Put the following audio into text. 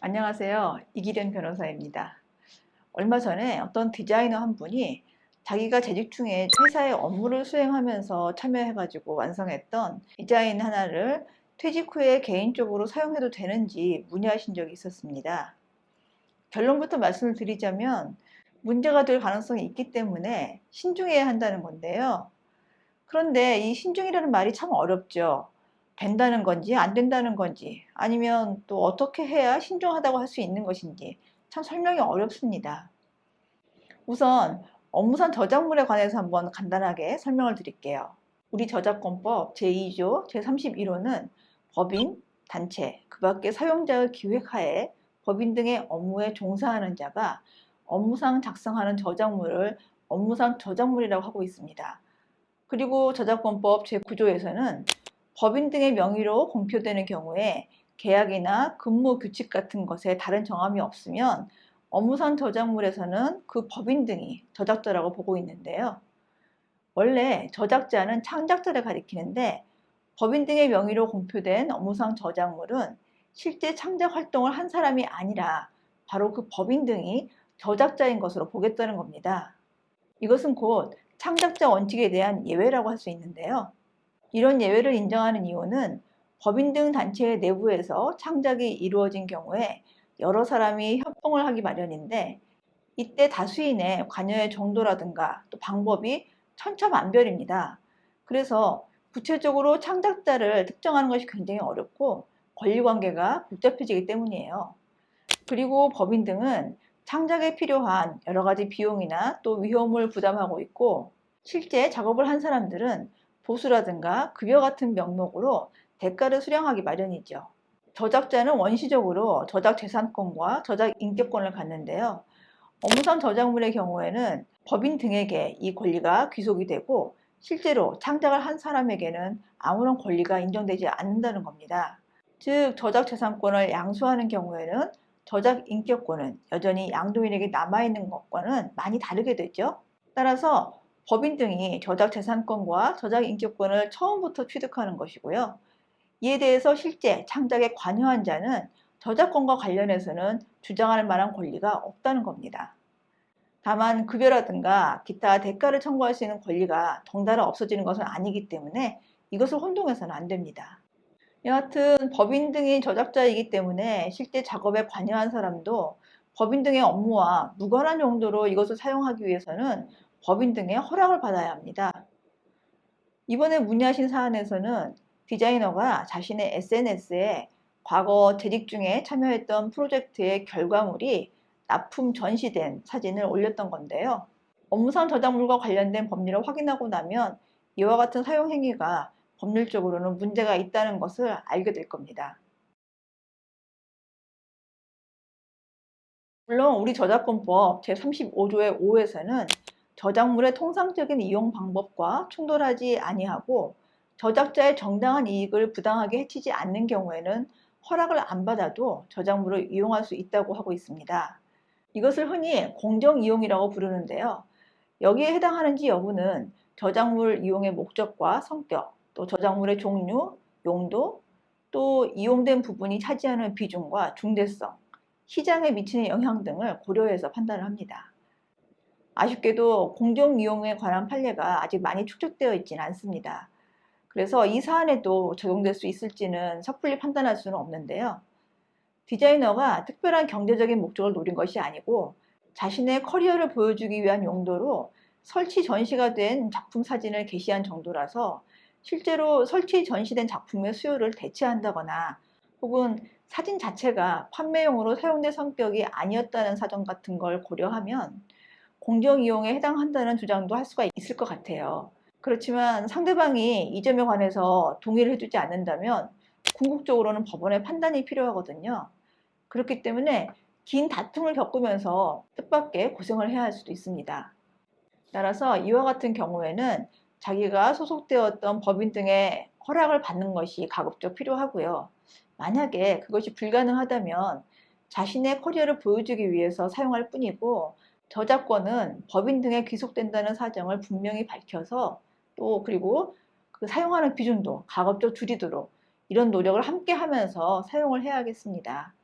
안녕하세요. 이기련 변호사입니다. 얼마 전에 어떤 디자이너 한 분이 자기가 재직 중에 회사의 업무를 수행하면서 참여해가지고 완성했던 디자인 하나를 퇴직 후에 개인적으로 사용해도 되는지 문의하신 적이 있었습니다. 결론부터 말씀을 드리자면 문제가 될 가능성이 있기 때문에 신중해야 한다는 건데요. 그런데 이 신중이라는 말이 참 어렵죠. 된다는 건지 안 된다는 건지 아니면 또 어떻게 해야 신중하다고 할 수 있는 것인지 참 설명이 어렵습니다. 우선 업무상 저작물에 관해서 한번 간단하게 설명을 드릴게요. 우리 저작권법 제2조 제31호는 법인, 단체, 그 밖의 사용자의 기획하에 법인 등의 업무에 종사하는 자가 업무상 작성하는 저작물을 업무상 저작물이라고 하고 있습니다. 그리고 저작권법 제9조에서는 법인 등의 명의로 공표되는 경우에 계약이나 근무 규칙 같은 것에 다른 정함이 없으면 업무상 저작물에서는 그 법인 등이 저작자라고 보고 있는데요. 원래 저작자는 창작자를 가리키는데 법인 등의 명의로 공표된 업무상 저작물은 실제 창작 활동을 한 사람이 아니라 바로 그 법인 등이 저작자인 것으로 보겠다는 겁니다. 이것은 곧 창작자 원칙에 대한 예외라고 할 수 있는데요. 이런 예외를 인정하는 이유는 법인 등 단체의 내부에서 창작이 이루어진 경우에 여러 사람이 협동을 하기 마련인데 이때 다수인의 관여의 정도라든가 또 방법이 천차만별입니다. 그래서 구체적으로 창작자를 특정하는 것이 굉장히 어렵고 권리관계가 복잡해지기 때문이에요. 그리고 법인 등은 창작에 필요한 여러 가지 비용이나 또 위험을 부담하고 있고 실제 작업을 한 사람들은 보수라든가 급여 같은 명목으로 대가를 수령하기 마련이죠. 저작자는 원시적으로 저작 재산권과 저작 인격권을 갖는데요. 업무상 저작물의 경우에는 법인 등에게 이 권리가 귀속이 되고 실제로 창작을 한 사람에게는 아무런 권리가 인정되지 않는다는 겁니다. 즉 저작 재산권을 양수하는 경우에는 저작 인격권은 여전히 양도인에게 남아있는 것과는 많이 다르게 되죠. 따라서 법인 등이 저작 재산권과 저작 인격권을 처음부터 취득하는 것이고요. 이에 대해서 실제 창작에 관여한 자는 저작권과 관련해서는 주장할 만한 권리가 없다는 겁니다. 다만 급여라든가 기타 대가를 청구할 수 있는 권리가 덩달아 없어지는 것은 아니기 때문에 이것을 혼동해서는 안 됩니다. 여하튼 법인 등이 저작자이기 때문에 실제 작업에 관여한 사람도 법인 등의 업무와 무관한 용도로 이것을 사용하기 위해서는 법인 등의 허락을 받아야 합니다. 이번에 문의하신 사안에서는 디자이너가 자신의 SNS에 과거 재직 중에 참여했던 프로젝트의 결과물이 납품 전시된 사진을 올렸던 건데요. 업무상 저작물과 관련된 법률을 확인하고 나면 이와 같은 사용 행위가 법률적으로는 문제가 있다는 것을 알게 될 겁니다. 물론 우리 저작권법 제35조의 5에서는 저작물의 통상적인 이용 방법과 충돌하지 아니하고 저작자의 정당한 이익을 부당하게 해치지 않는 경우에는 허락을 안 받아도 저작물을 이용할 수 있다고 하고 있습니다. 이것을 흔히 공정이용이라고 부르는데요. 여기에 해당하는지 여부는 저작물 이용의 목적과 성격, 또 저작물의 종류, 용도, 또 이용된 부분이 차지하는 비중과 중대성, 시장에 미치는 영향 등을 고려해서 판단을 합니다. 아쉽게도 공정 이용에 관한 판례가 아직 많이 축적되어 있지는 않습니다. 그래서 이 사안에도 적용될 수 있을지는 섣불리 판단할 수는 없는데요. 디자이너가 특별한 경제적인 목적을 노린 것이 아니고 자신의 커리어를 보여주기 위한 용도로 설치 전시가 된 작품 사진을 게시한 정도라서 실제로 설치 전시된 작품의 수요를 대체한다거나 혹은 사진 자체가 판매용으로 사용된 성격이 아니었다는 사정 같은 걸 고려하면 공정이용에 해당한다는 주장도 할 수가 있을 것 같아요. 그렇지만 상대방이 이 점에 관해서 동의를 해주지 않는다면 궁극적으로는 법원의 판단이 필요하거든요. 그렇기 때문에 긴 다툼을 겪으면서 뜻밖의 고생을 해야 할 수도 있습니다. 따라서 이와 같은 경우에는 자기가 소속되었던 법인 등의 허락을 받는 것이 가급적 필요하고요. 만약에 그것이 불가능하다면 자신의 커리어를 보여주기 위해서 사용할 뿐이고 저작권은 법인 등에 귀속된다는 사정을 분명히 밝혀서 또 그리고 그 사용하는 비중도 가급적 줄이도록 이런 노력을 함께 하면서 사용을 해야겠습니다.